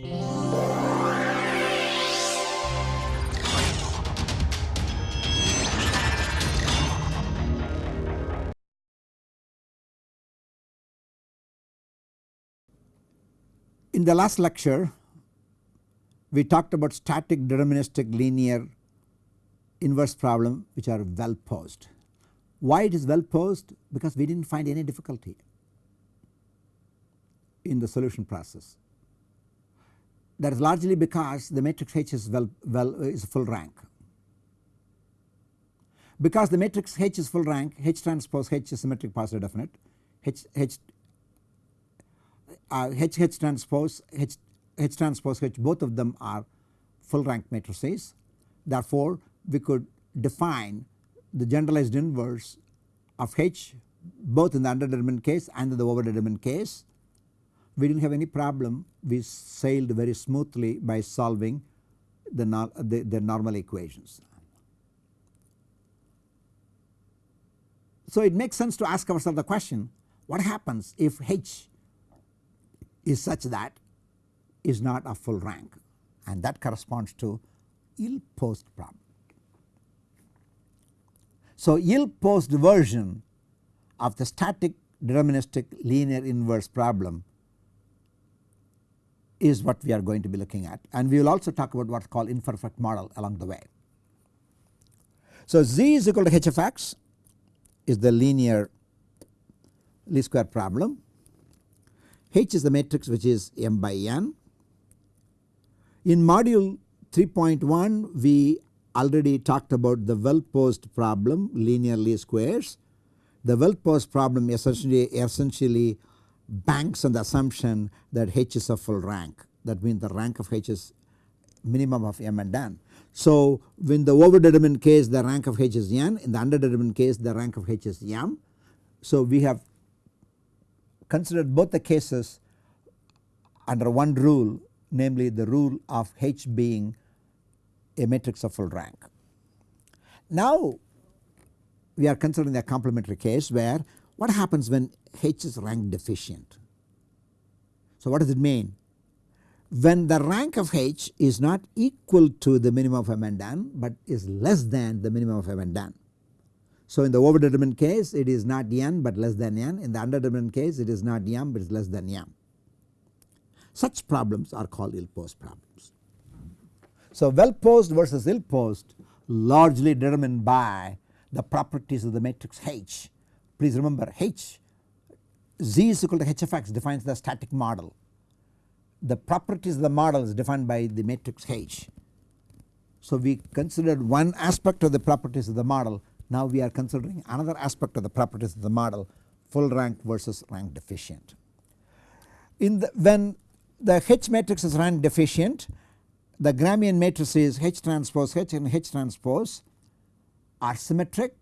In the last lecture we talked about static deterministic linear inverse problem which are well posed. Why it is well posed? Because we did not find any difficulty in the solution process. That is largely because the matrix H is well, well is full rank. Because the matrix H is full rank H transpose H is symmetric positive definite H H uh, H H transpose H H transpose H both of them are full rank matrices. Therefore, we could define the generalized inverse of H both in the underdetermined case and in the overdetermined case. We did not have any problem we sailed very smoothly by solving the, the, the normal equations. So it makes sense to ask ourselves the question what happens if H is such that is not a full rank and that corresponds to ill-posed problem. So ill-posed version of the static deterministic linear inverse problem is what we are going to be looking at and we will also talk about what is called imperfect model along the way. So z is equal to h of x is the linear least square problem H is the matrix which is m by n. In module 3.1 we already talked about the well posed problem linear least squares. The well posed problem essentially, essentially banks on the assumption that H is a full rank that means the rank of H is minimum of m and n. So when the overdetermined case the rank of H is n in the underdetermined case the rank of H is m. So we have considered both the cases under one rule namely the rule of H being a matrix of full rank. Now we are considering a complementary case where what happens when H is rank deficient. So what does it mean? When the rank of H is not equal to the minimum of m and n but is less than the minimum of m and n so in the overdetermined case it is not n but less than n in the underdetermined case it is not m but is less than m. Such problems are called ill posed problems. So well posed versus ill posed largely determined by the properties of the matrix H. Please remember H z is equal to h of x defines the static model. The properties of the model is defined by the matrix H. So we considered one aspect of the properties of the model now we are considering another aspect of the properties of the model full rank versus rank deficient. In the when the H matrix is rank deficient the Gramian matrices H transpose H and H transpose are symmetric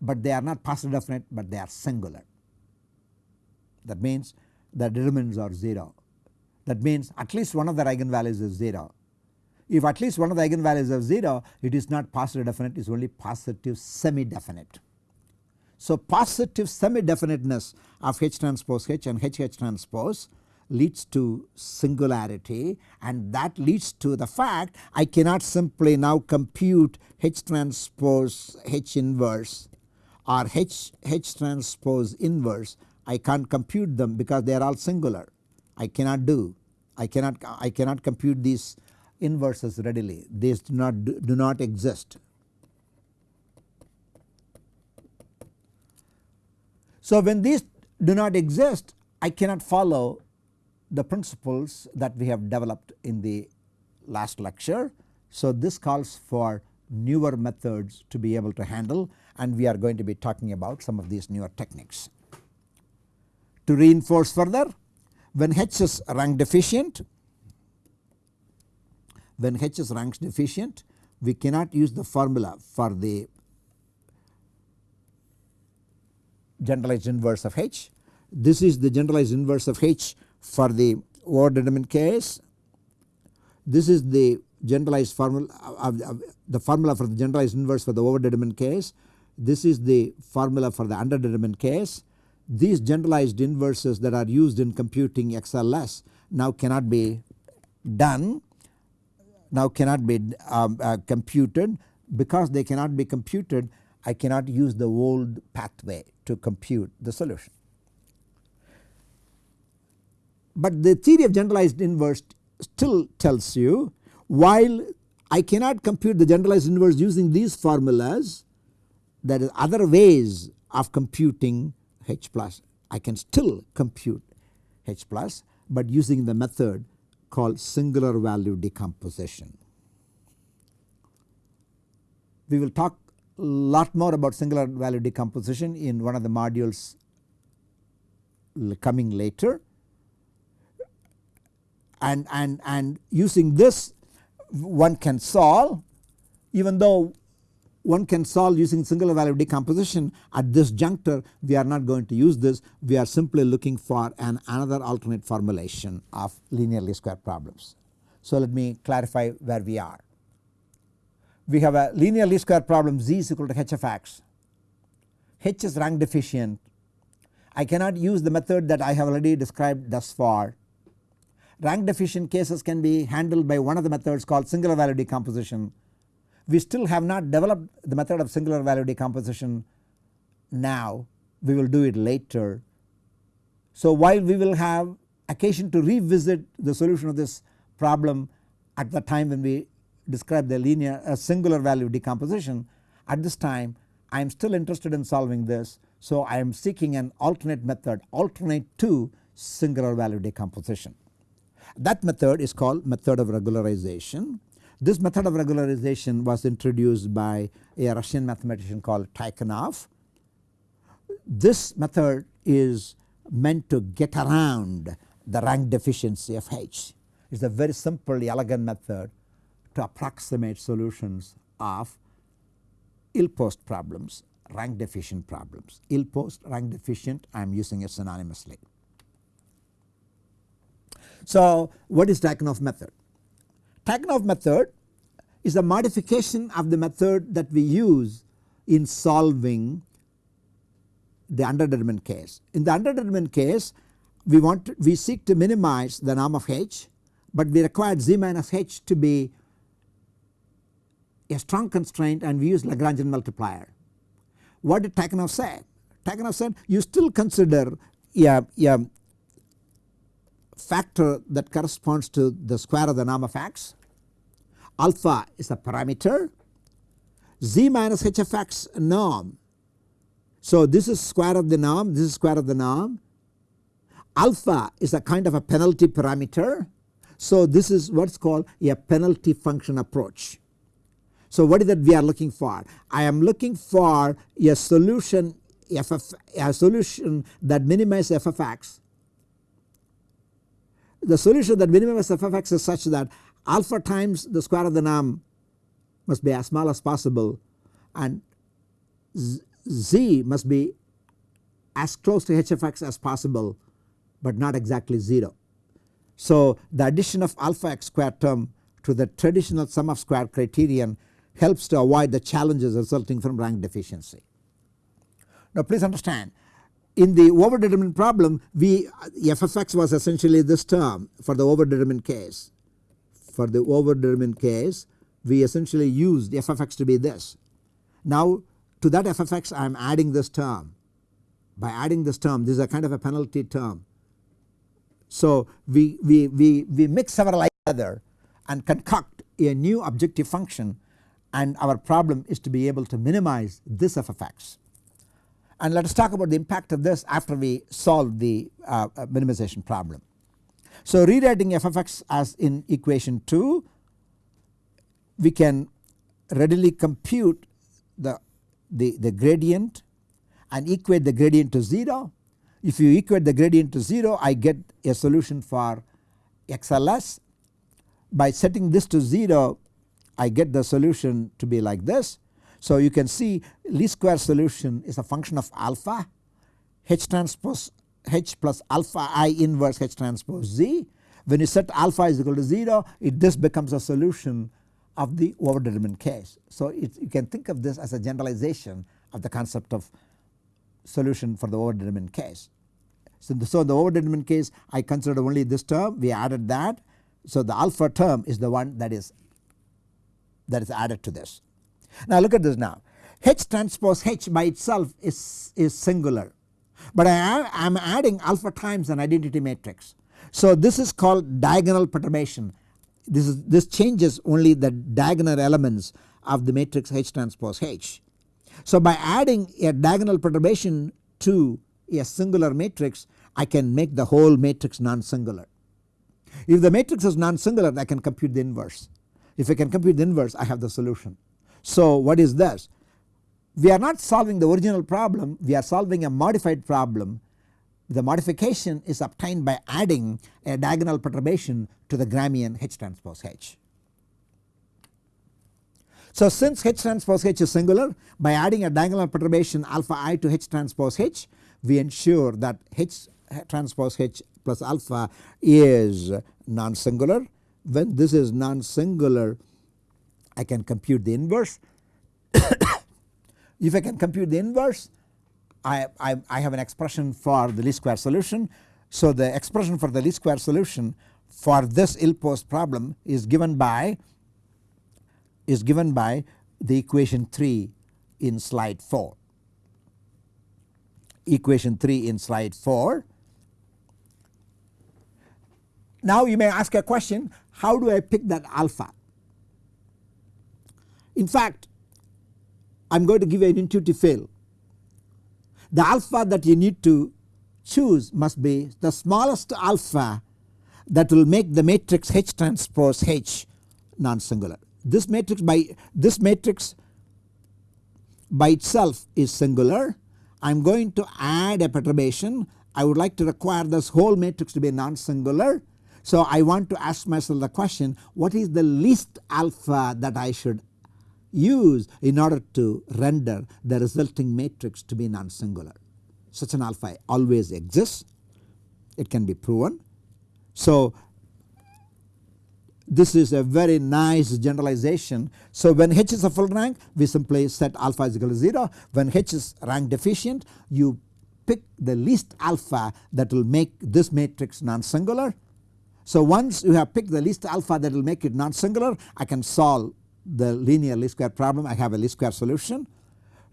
but they are not positive definite but they are singular. That means the determinants are 0 that means at least one of the eigenvalues is 0 if at least one of the eigenvalues is 0 it is not positive definite it is only positive semi definite. So positive semi definiteness of H transpose H and H H transpose leads to singularity and that leads to the fact I cannot simply now compute H transpose H inverse or H H transpose inverse I can't compute them because they are all singular I cannot do I cannot I cannot compute these inverses readily these do not do not exist. So when these do not exist I cannot follow the principles that we have developed in the last lecture. So this calls for newer methods to be able to handle and we are going to be talking about some of these newer techniques. To reinforce further when H is rank deficient when H is rank deficient we cannot use the formula for the generalized inverse of H. This is the generalized inverse of H for the overdetermined case. This is the generalized formula of, the formula for the generalized inverse for the overdetermined case. This is the formula for the underdetermined case. These generalized inverses that are used in computing XLS now cannot be done now cannot be um, uh, computed because they cannot be computed I cannot use the old pathway to compute the solution. But the theory of generalized inverse still tells you while I cannot compute the generalized inverse using these formulas there are other ways of computing H plus I can still compute H plus but using the method called singular value decomposition. We will talk a lot more about singular value decomposition in one of the modules coming later and, and, and using this one can solve even though one can solve using singular value decomposition at this juncture we are not going to use this we are simply looking for an another alternate formulation of linear least square problems. So let me clarify where we are. We have a linear least square problem z is equal to h of x, h is rank deficient I cannot use the method that I have already described thus far. Rank deficient cases can be handled by one of the methods called singular value decomposition we still have not developed the method of singular value decomposition now we will do it later. So while we will have occasion to revisit the solution of this problem at the time when we describe the linear uh, singular value decomposition at this time I am still interested in solving this. So I am seeking an alternate method alternate to singular value decomposition. That method is called method of regularization this method of regularization was introduced by a Russian mathematician called Tikhonov. This method is meant to get around the rank deficiency of H. It is a very simple elegant method to approximate solutions of ill-posed problems, rank deficient problems. Ill-posed, rank deficient I am using it synonymously. So what is Tikhonov method? Tikhonov method is a modification of the method that we use in solving the underdetermined case. In the underdetermined case we want to, we seek to minimize the norm of h but we require z minus h to be a strong constraint and we use Lagrangian multiplier. What did Tikhonov say? Tikhonov said you still consider a, a factor that corresponds to the square of the norm of x alpha is a parameter z minus h of x norm. So this is square of the norm this is square of the norm alpha is a kind of a penalty parameter. So this is what is called a penalty function approach. So what is that we are looking for? I am looking for a solution a solution that minimizes f of x. The solution that minimizes f of x is such that alpha times the square of the norm must be as small as possible and z must be as close to hfx as possible but not exactly 0. So the addition of alpha x square term to the traditional sum of square criterion helps to avoid the challenges resulting from rank deficiency. Now please understand in the overdetermined problem we f of x was essentially this term for the overdetermined case for the overdetermined case we essentially used f of x to be this. Now to that f of x I am adding this term by adding this term this is a kind of a penalty term. So we, we, we, we mix several together and concoct a new objective function and our problem is to be able to minimize this f of x. And let us talk about the impact of this after we solve the uh, uh minimization problem. So rewriting f of x as in equation 2 we can readily compute the, the, the gradient and equate the gradient to 0. If you equate the gradient to 0 I get a solution for XLS. By setting this to 0 I get the solution to be like this. So you can see least square solution is a function of alpha H transpose H plus alpha i inverse H transpose z. When you set alpha is equal to 0 it this becomes a solution of the overdetermined case. So it, you can think of this as a generalization of the concept of solution for the overdetermined case. So the, so the overdetermined case I considered only this term we added that So the alpha term is the one that is that is added to this. Now look at this now H transpose H by itself is, is singular but I am adding alpha times an identity matrix. So this is called diagonal perturbation this is this changes only the diagonal elements of the matrix H transpose H. So by adding a diagonal perturbation to a singular matrix I can make the whole matrix non-singular. If the matrix is non-singular I can compute the inverse. If I can compute the inverse I have the solution. So what is this? We are not solving the original problem we are solving a modified problem. The modification is obtained by adding a diagonal perturbation to the Gramian H transpose H. So since H transpose H is singular by adding a diagonal perturbation alpha i to H transpose H we ensure that H transpose H plus alpha is non-singular. When this is non-singular I can compute the inverse. if I can compute the inverse I, I, I have an expression for the least square solution. So the expression for the least square solution for this ill-posed problem is given by is given by the equation 3 in slide 4. Equation 3 in slide 4. Now you may ask a question how do I pick that alpha? In fact I am going to give you an intuitive fail. The alpha that you need to choose must be the smallest alpha that will make the matrix H transpose H non-singular. This matrix by this matrix by itself is singular. I am going to add a perturbation. I would like to require this whole matrix to be non-singular. So I want to ask myself the question what is the least alpha that I should use in order to render the resulting matrix to be non-singular. Such an alpha always exists. It can be proven. So this is a very nice generalization. So when H is a full rank we simply set alpha is equal to 0. When H is rank deficient you pick the least alpha that will make this matrix non-singular. So once you have picked the least alpha that will make it non-singular I can solve the linear least square problem I have a least square solution.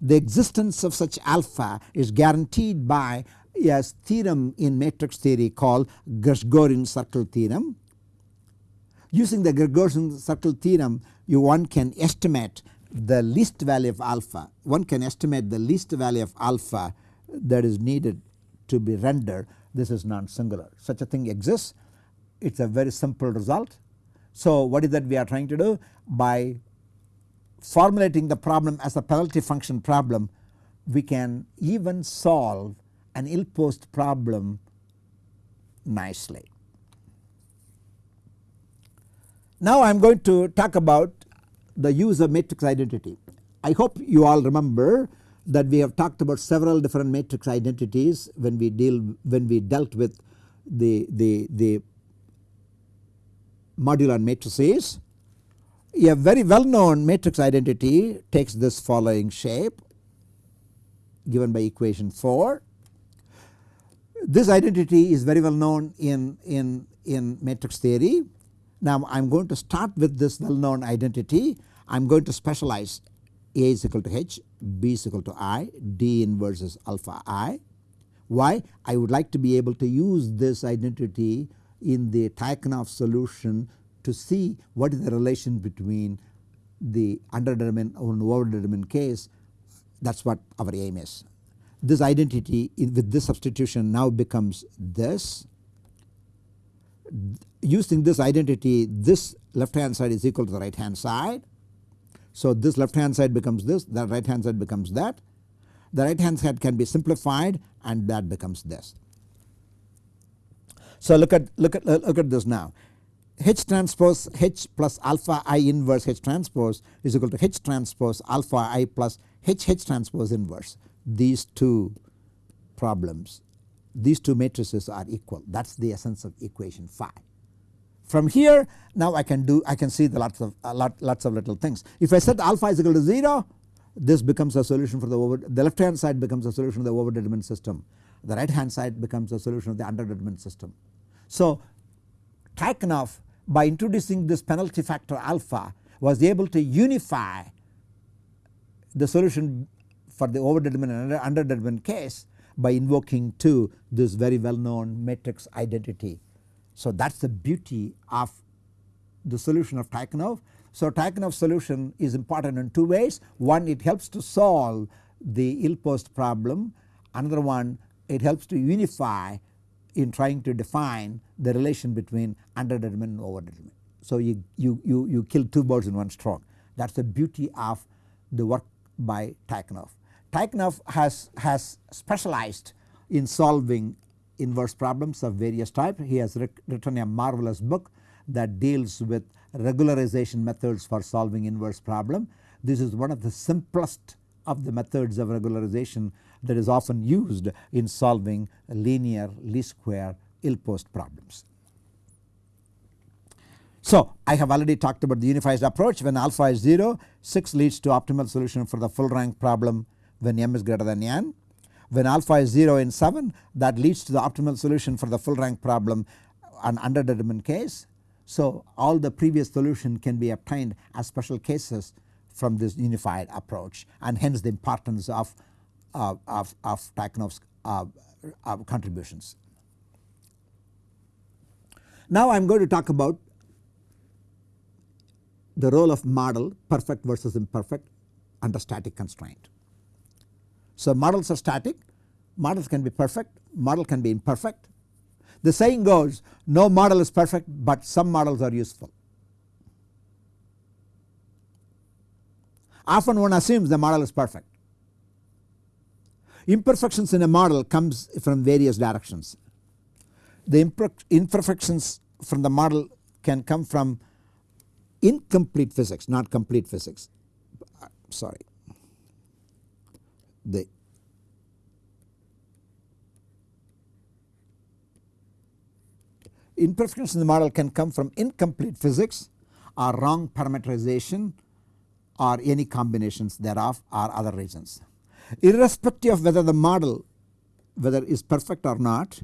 The existence of such alpha is guaranteed by a theorem in matrix theory called Gershgorin circle theorem Using the Gershgorin circle theorem you one can estimate the least value of alpha. One can estimate the least value of alpha that is needed to be rendered this is non-singular. Such a thing exists it is a very simple result. So what is that we are trying to do by formulating the problem as a penalty function problem we can even solve an ill-posed problem nicely. Now I am going to talk about the use of matrix identity. I hope you all remember that we have talked about several different matrix identities when we deal when we dealt with the, the, the modular matrices. A very well known matrix identity takes this following shape given by equation 4. This identity is very well known in, in, in matrix theory now I am going to start with this well known identity. I am going to specialize A is equal to H, B is equal to I, D inverse is alpha I. Why? I would like to be able to use this identity in the Tychonoff solution to see what is the relation between the underdetermined and overdetermined case that is what our aim is. This identity with this substitution now becomes this using this identity this left hand side is equal to the right hand side. So this left hand side becomes this the right hand side becomes that. The right hand side can be simplified and that becomes this. So look at look at look at this now H transpose H plus alpha I inverse H transpose is equal to H transpose alpha I plus H H transpose inverse these two problems these two matrices are equal that is the essence of equation 5. From here now I can do I can see the lots of uh, lot, lots of little things. If I set alpha is equal to 0 this becomes a solution for the over the left hand side becomes a solution of the overdetermined system. The right hand side becomes a solution of the underdetermined system. So Tychonoff by introducing this penalty factor alpha was able to unify the solution for the overdetermined and underdetermined case by invoking to this very well known matrix identity. So that is the beauty of the solution of Tikhonov. So Tikhonov solution is important in two ways one it helps to solve the ill post problem another one it helps to unify in trying to define the relation between underdetermined and overdetermined. So you, you, you, you kill two birds in one stroke that is the beauty of the work by Tikhonov. Tikhonov has, has specialized in solving inverse problems of various types. He has written a marvelous book that deals with regularization methods for solving inverse problem. This is one of the simplest of the methods of regularization that is often used in solving linear least square ill posed problems. So I have already talked about the unified approach when alpha is 0 6 leads to optimal solution for the full rank problem when m is greater than n. When alpha is 0 in 7 that leads to the optimal solution for the full rank problem an underdetermined case. So all the previous solution can be obtained as special cases from this unified approach and hence the importance of, of, of contributions. Now I am going to talk about the role of model perfect versus imperfect under static constraint. So models are static, models can be perfect, model can be imperfect. The saying goes no model is perfect but some models are useful. Often one assumes the model is perfect. Imperfections in a model comes from various directions. The imperfections from the model can come from incomplete physics not complete physics sorry the imperfections in the model can come from incomplete physics or wrong parameterization or any combinations thereof or other reasons. Irrespective of whether the model whether is perfect or not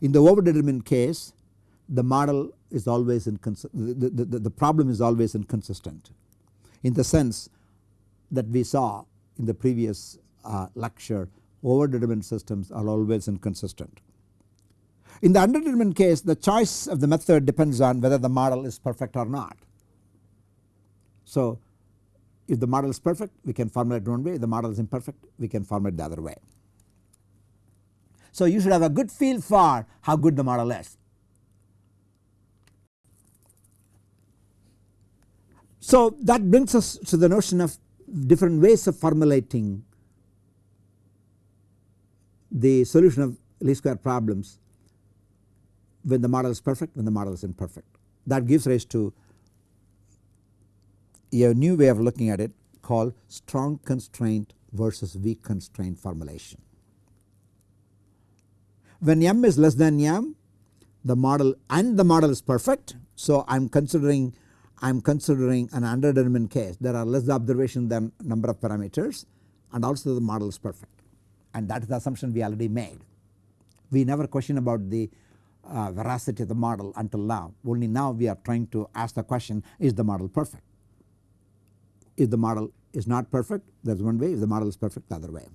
in the overdetermined case the model is always inconsistent the, the, the problem is always inconsistent in the sense that we saw in the previous uh, lecture overdetermined systems are always inconsistent. In the underdetermined case the choice of the method depends on whether the model is perfect or not. So if the model is perfect we can formulate one way if the model is imperfect we can formulate the other way. So you should have a good feel for how good the model is. So that brings us to the notion of different ways of formulating the solution of least square problems when the model is perfect when the model is imperfect. That gives rise to a new way of looking at it called strong constraint versus weak constraint formulation. When m is less than m the model and the model is perfect. So I am considering I am considering an underdetermined case there are less observations than number of parameters and also the model is perfect and that is the assumption we already made. We never question about the uh, veracity of the model until now only now we are trying to ask the question is the model perfect. If the model is not perfect that is one way if the model is perfect the other way.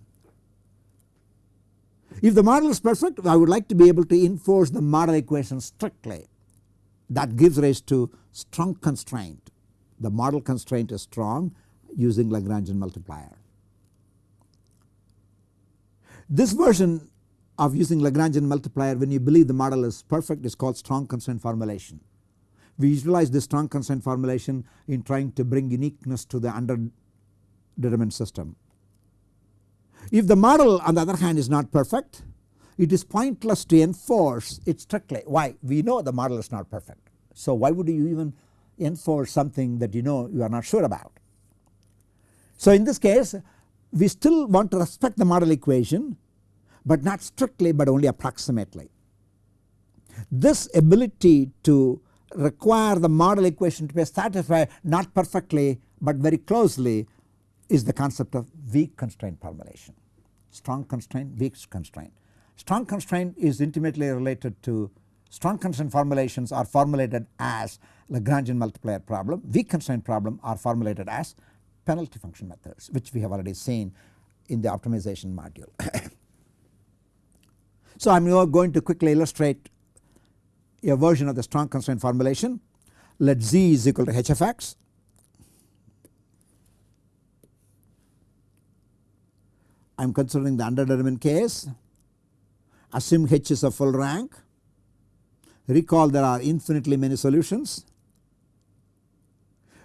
If the model is perfect I would like to be able to enforce the model equation strictly that gives rise to strong constraint. The model constraint is strong using Lagrangian multiplier. This version of using Lagrangian multiplier when you believe the model is perfect is called strong constraint formulation. We utilize this strong constraint formulation in trying to bring uniqueness to the underdetermined system. If the model on the other hand is not perfect it is pointless to enforce it strictly. Why? We know the model is not perfect. So why would you even enforce something that you know you are not sure about. So in this case we still want to respect the model equation but not strictly but only approximately. This ability to require the model equation to be satisfied not perfectly but very closely is the concept of weak constraint formulation. Strong constraint, weak constraint. Strong constraint is intimately related to strong constraint formulations are formulated as Lagrangian multiplier problem, weak constraint problem are formulated as penalty function methods which we have already seen in the optimization module. so I am now going to quickly illustrate a version of the strong constraint formulation. Let z is equal to h of x. I am considering the underdetermined case. Assume h is a full rank. Recall there are infinitely many solutions.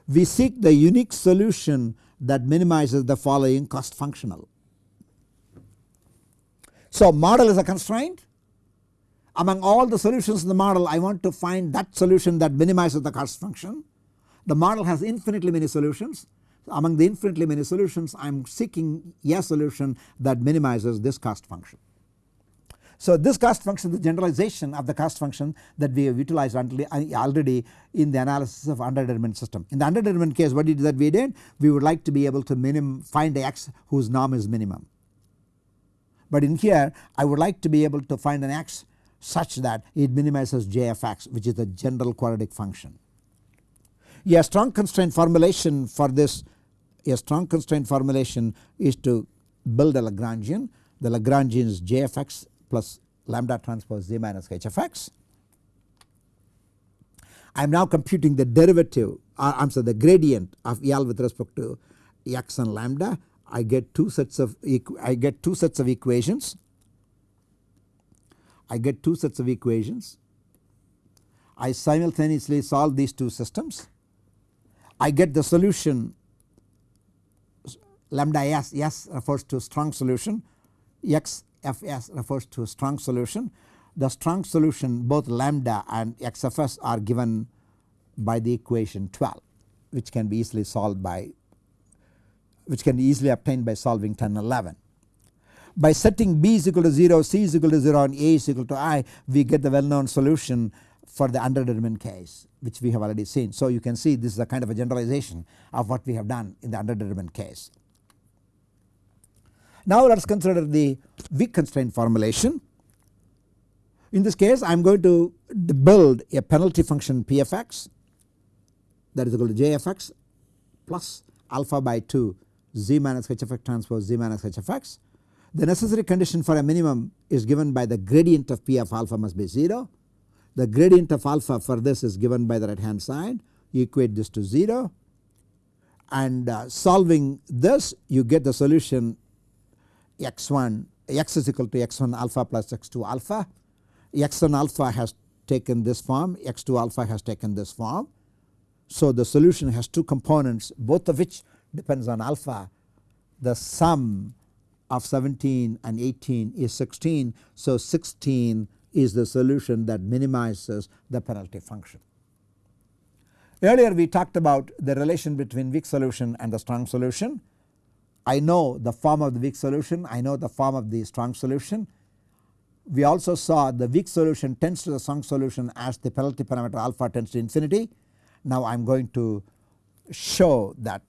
We seek the unique solution that minimizes the following cost functional. So model is a constraint among all the solutions in the model I want to find that solution that minimizes the cost function. The model has infinitely many solutions among the infinitely many solutions I am seeking a solution that minimizes this cost function. So this cost function is the generalization of the cost function that we have utilized uh, already in the analysis of underdetermined system. In the underdetermined case what did that we did? We would like to be able to minim find x whose norm is minimum. But in here I would like to be able to find an x such that it minimizes j of x which is the general quadratic function. A strong constraint formulation for this a strong constraint formulation is to build a Lagrangian. The Lagrangian is j of x plus lambda transpose z minus h of x. I am now computing the derivative uh, I am sorry the gradient of L with respect to x and lambda. I get two sets of I get two sets of equations. I get two sets of equations. I simultaneously solve these two systems. I get the solution lambda s, s refers to strong solution, x Fs refers to strong solution. The strong solution both lambda and XFS are given by the equation 12 which can be easily solved by which can be easily obtained by solving 10 11. By setting b is equal to 0, c is equal to 0 and a is equal to i we get the well known solution for the underdetermined case which we have already seen. So you can see this is a kind of a generalization of what we have done in the underdetermined case. Now let us consider the weak constraint formulation. In this case I am going to build a penalty function p of x that is equal to j of x plus alpha by 2 z minus h of x transpose z minus h of x. The necessary condition for a minimum is given by the gradient of p of alpha must be 0. The gradient of alpha for this is given by the right hand side you equate this to 0 and uh, solving this you get the solution x1 x is equal to x1 alpha plus x2 alpha. x1 alpha has taken this form x2 alpha has taken this form. So the solution has two components both of which depends on alpha. The sum of 17 and 18 is 16. So 16 is the solution that minimizes the penalty function. Earlier we talked about the relation between weak solution and the strong solution. I know the form of the weak solution, I know the form of the strong solution. We also saw the weak solution tends to the strong solution as the penalty parameter alpha tends to infinity. Now I am going to show that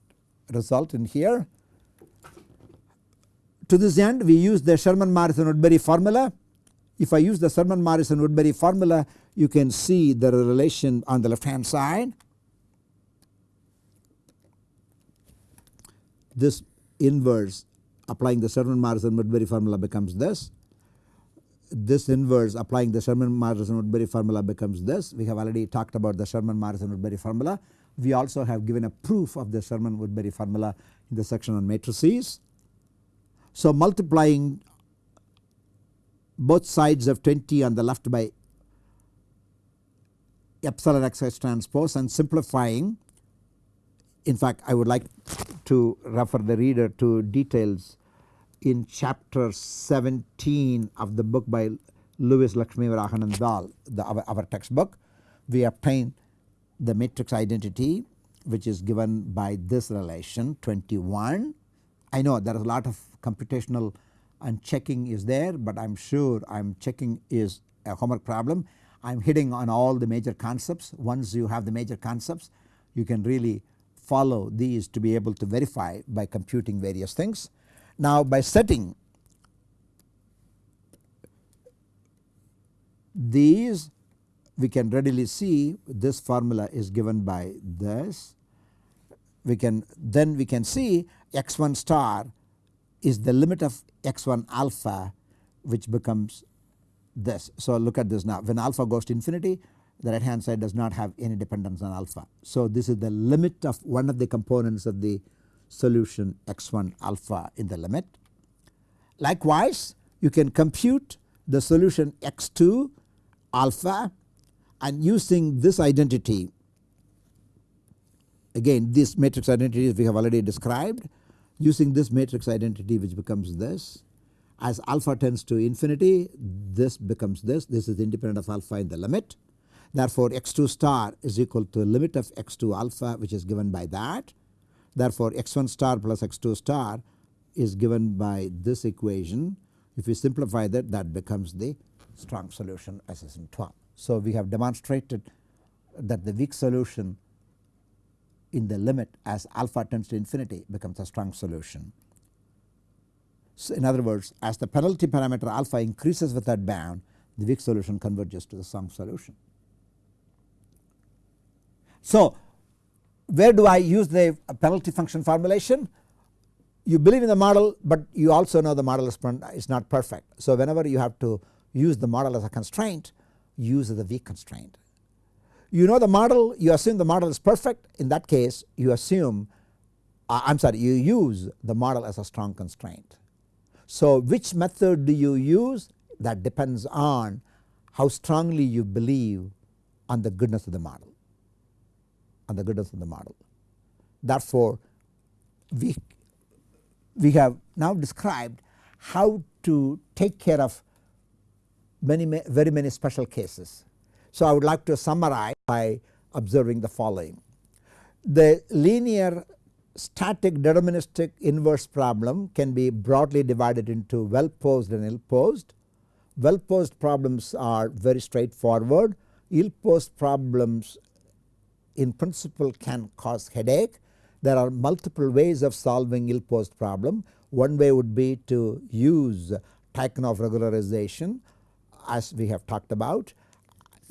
result in here. To this end we use the Sherman Morrison Woodbury formula. If I use the Sherman Morrison Woodbury formula you can see the relation on the left hand side. This inverse applying the Sherman Morrison Woodbury formula becomes this. This inverse applying the Sherman Morrison Woodbury formula becomes this. We have already talked about the Sherman Morrison Woodbury formula. We also have given a proof of the Sherman Woodbury formula in the section on matrices. So multiplying both sides of 20 on the left by epsilon xh transpose and simplifying in fact I would like to refer the reader to details in chapter 17 of the book by Lewis Lakshmivarahan Dhall the our, our textbook. We obtain the matrix identity which is given by this relation 21. I know there is a lot of computational and checking is there but I am sure I am checking is a homework problem. I am hitting on all the major concepts once you have the major concepts you can really follow these to be able to verify by computing various things. Now by setting these we can readily see this formula is given by this. We can then we can see x1 star is the limit of x1 alpha which becomes this. So look at this now when alpha goes to infinity the right hand side does not have any dependence on alpha. So this is the limit of one of the components of the solution x1 alpha in the limit. Likewise you can compute the solution x2 alpha and using this identity again this matrix identity we have already described using this matrix identity which becomes this as alpha tends to infinity this becomes this this is independent of alpha in the limit. Therefore x2 star is equal to limit of x2 alpha which is given by that. Therefore x1 star plus x2 star is given by this equation. If you simplify that that becomes the strong solution as is in 12. So we have demonstrated that the weak solution in the limit as alpha tends to infinity becomes a strong solution. So in other words as the penalty parameter alpha increases with that bound the weak solution converges to the strong solution. So where do I use the penalty function formulation? You believe in the model but you also know the model is, is not perfect. So whenever you have to use the model as a constraint use the weak constraint. You know the model you assume the model is perfect in that case you assume uh, I am sorry you use the model as a strong constraint. So which method do you use that depends on how strongly you believe on the goodness of the model on the goodness of the model. Therefore we, we have now described how to take care of many very many special cases. So I would like to summarize by observing the following. The linear static deterministic inverse problem can be broadly divided into well posed and ill posed. Well posed problems are very straightforward. Ill posed problems in principle can cause headache. There are multiple ways of solving ill posed problem. One way would be to use Tychonoff regularization as we have talked about.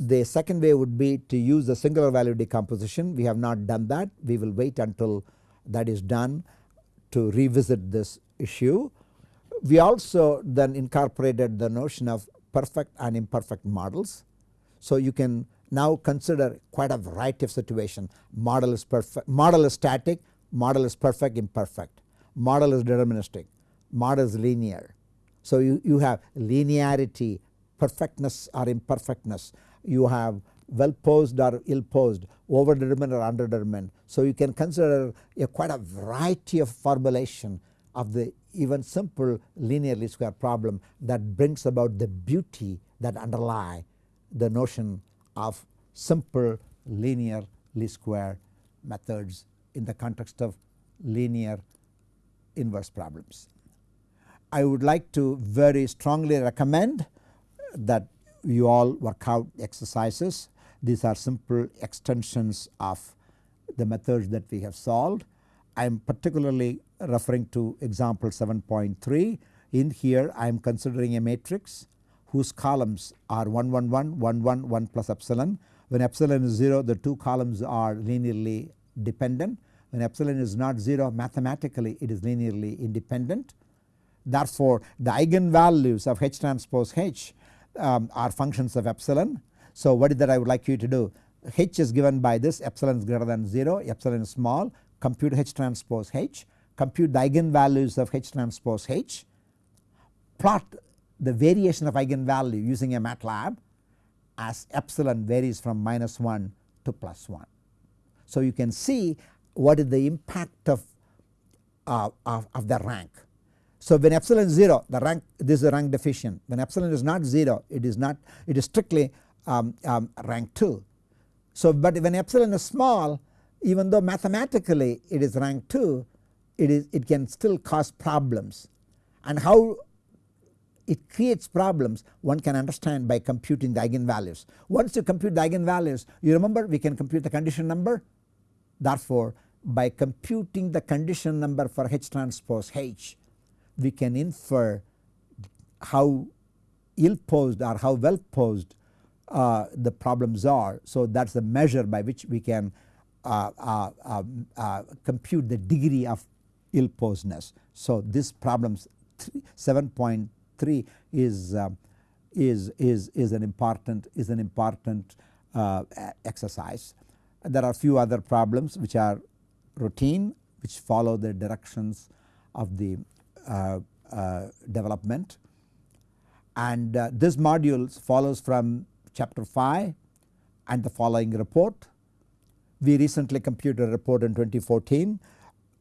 The second way would be to use the singular value decomposition. We have not done that. We will wait until that is done to revisit this issue. We also then incorporated the notion of perfect and imperfect models. So you can now consider quite a variety of situation. Model is perfect, model is static, model is perfect, imperfect, model is deterministic, model is linear. So you, you have linearity, perfectness or imperfectness. You have well posed or ill posed, over determined or underdetermined. So you can consider a quite a variety of formulation of the even simple linear least square problem that brings about the beauty that underlie the notion of simple linear least square methods in the context of linear inverse problems. I would like to very strongly recommend that you all work out exercises. These are simple extensions of the methods that we have solved. I am particularly referring to example 7.3. In here I am considering a matrix whose columns are 1 1 1 1 1 1 plus epsilon. When epsilon is 0 the two columns are linearly dependent. When epsilon is not 0 mathematically it is linearly independent. Therefore the eigenvalues of H transpose H um, are functions of epsilon. So what is that I would like you to do H is given by this epsilon is greater than 0 epsilon is small compute H transpose H compute the eigenvalues of H transpose H plot the variation of eigenvalue using a MATLAB as epsilon varies from minus 1 to plus 1. So you can see what is the impact of, uh, of, of the rank so when epsilon is 0 the rank this is a rank deficient when epsilon is not 0 it is not it is strictly um, um, rank 2. So but when epsilon is small even though mathematically it is rank 2 it is it can still cause problems and how it creates problems one can understand by computing the eigenvalues. Once you compute the eigenvalues you remember we can compute the condition number therefore by computing the condition number for H transpose H we can infer how ill posed or how well posed uh, the problems are. So that is the measure by which we can uh, uh, um, uh compute the degree of ill posedness. So this problem 7.3 is um, is is is an important is an important uh, exercise. There are few other problems which are routine which follow the directions of the development and uh, this module follows from chapter 5 and the following report. We recently computed a report in 2014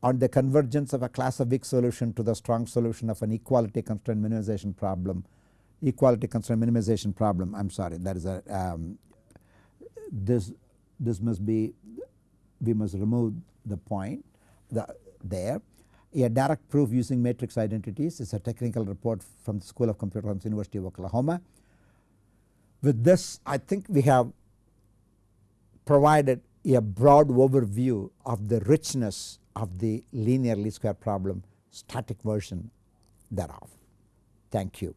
on the convergence of a class of weak solution to the strong solution of an equality constraint minimization problem equality constraint minimization problem I am sorry that is a um, this this must be we must remove the point the, there. A direct proof using matrix identities is a technical report from the School of Computer Science University of Oklahoma. With this I think we have provided a broad overview of the richness of the linear least square problem static version thereof. Thank you.